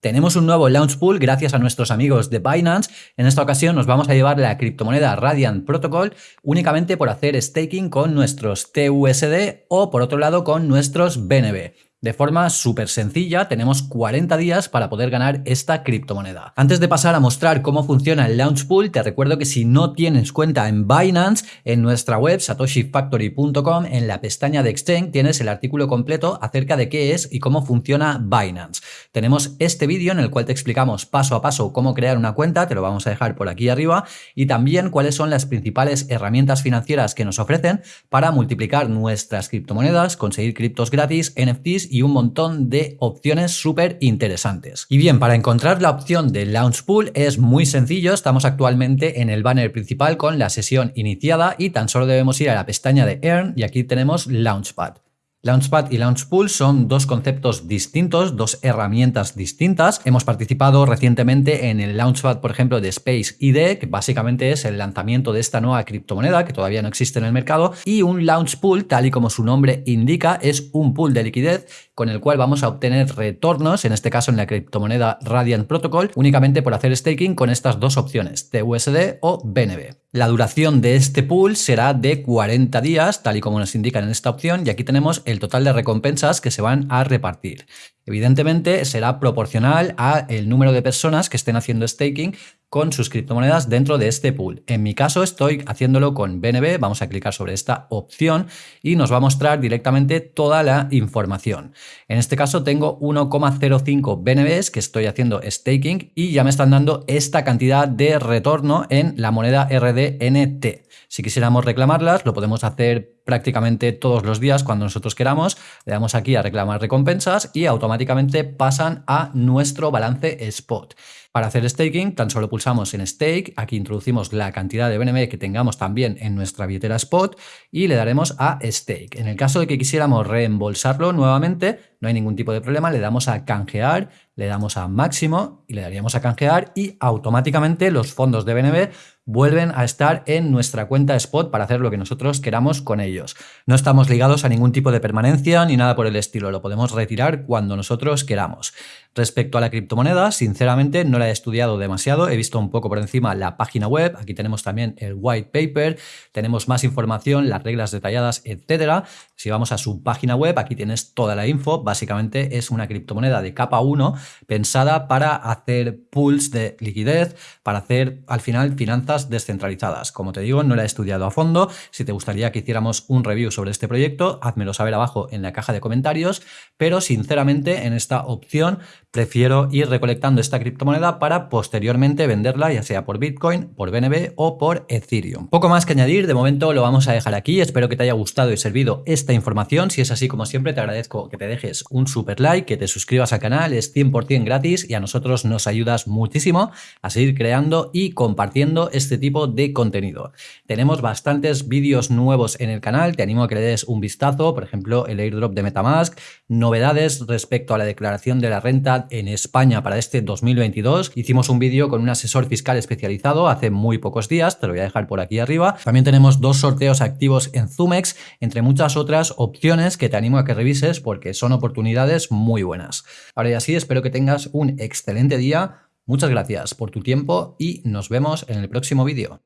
Tenemos un nuevo launch pool gracias a nuestros amigos de Binance. En esta ocasión nos vamos a llevar la criptomoneda Radiant Protocol únicamente por hacer staking con nuestros TUSD o por otro lado con nuestros BNB. De forma súper sencilla, tenemos 40 días para poder ganar esta criptomoneda. Antes de pasar a mostrar cómo funciona el Launch Pool, te recuerdo que si no tienes cuenta en Binance, en nuestra web satoshifactory.com, en la pestaña de Exchange, tienes el artículo completo acerca de qué es y cómo funciona Binance. Tenemos este vídeo en el cual te explicamos paso a paso cómo crear una cuenta, te lo vamos a dejar por aquí arriba, y también cuáles son las principales herramientas financieras que nos ofrecen para multiplicar nuestras criptomonedas, conseguir criptos gratis, NFTs y un montón de opciones súper interesantes. Y bien, para encontrar la opción de Launch Pool es muy sencillo, estamos actualmente en el banner principal con la sesión iniciada y tan solo debemos ir a la pestaña de Earn y aquí tenemos Launchpad. Launchpad y Launchpool son dos conceptos distintos, dos herramientas distintas. Hemos participado recientemente en el Launchpad, por ejemplo, de Space ID, que básicamente es el lanzamiento de esta nueva criptomoneda que todavía no existe en el mercado, y un Launchpool, tal y como su nombre indica, es un pool de liquidez con el cual vamos a obtener retornos, en este caso en la criptomoneda Radiant Protocol, únicamente por hacer staking con estas dos opciones, TUSD o BNB. La duración de este pool será de 40 días, tal y como nos indican en esta opción, y aquí tenemos el total de recompensas que se van a repartir. Evidentemente será proporcional a el número de personas que estén haciendo staking con sus criptomonedas dentro de este pool. En mi caso estoy haciéndolo con BNB, vamos a clicar sobre esta opción y nos va a mostrar directamente toda la información. En este caso tengo 1,05 BNBs que estoy haciendo staking y ya me están dando esta cantidad de retorno en la moneda RDNT. Si quisiéramos reclamarlas, lo podemos hacer prácticamente todos los días cuando nosotros queramos. Le damos aquí a reclamar recompensas y automáticamente pasan a nuestro balance spot. Para hacer staking, tan solo pulsamos en Stake, aquí introducimos la cantidad de BNB que tengamos también en nuestra billetera Spot y le daremos a Stake. En el caso de que quisiéramos reembolsarlo nuevamente, no hay ningún tipo de problema, le damos a canjear, le damos a máximo y le daríamos a canjear y automáticamente los fondos de BNB vuelven a estar en nuestra cuenta Spot para hacer lo que nosotros queramos con ellos. No estamos ligados a ningún tipo de permanencia ni nada por el estilo, lo podemos retirar cuando nosotros queramos. Respecto a la criptomoneda, sinceramente no la he estudiado demasiado, he visto un poco por encima la página web, aquí tenemos también el white paper, tenemos más información, las reglas detalladas, etcétera. Si vamos a su página web, aquí tienes toda la info, básicamente es una criptomoneda de capa 1 pensada para hacer pools de liquidez, para hacer al final finanzas descentralizadas. Como te digo, no la he estudiado a fondo, si te gustaría que hiciéramos un review sobre este proyecto, házmelo saber abajo en la caja de comentarios, pero sinceramente en esta opción prefiero ir recolectando esta criptomoneda para posteriormente venderla ya sea por Bitcoin, por BNB o por Ethereum. Poco más que añadir, de momento lo vamos a dejar aquí, espero que te haya gustado y servido esta información, si es así como siempre te agradezco que te dejes un super like, que te suscribas al canal, es 100% gratis y a nosotros nos ayudas muchísimo a seguir creando y compartiendo este tipo de contenido. Tenemos bastantes vídeos nuevos en el canal, te animo a que le des un vistazo, por ejemplo el airdrop de Metamask, novedades respecto a la declaración de la renta en España para este 2022. Hicimos un vídeo con un asesor fiscal especializado hace muy pocos días, te lo voy a dejar por aquí arriba. También tenemos dos sorteos activos en Zumex, entre muchas otras opciones que te animo a que revises porque son oportunidades muy buenas. Ahora ya sí, espero que tengas un excelente día. Muchas gracias por tu tiempo y nos vemos en el próximo vídeo.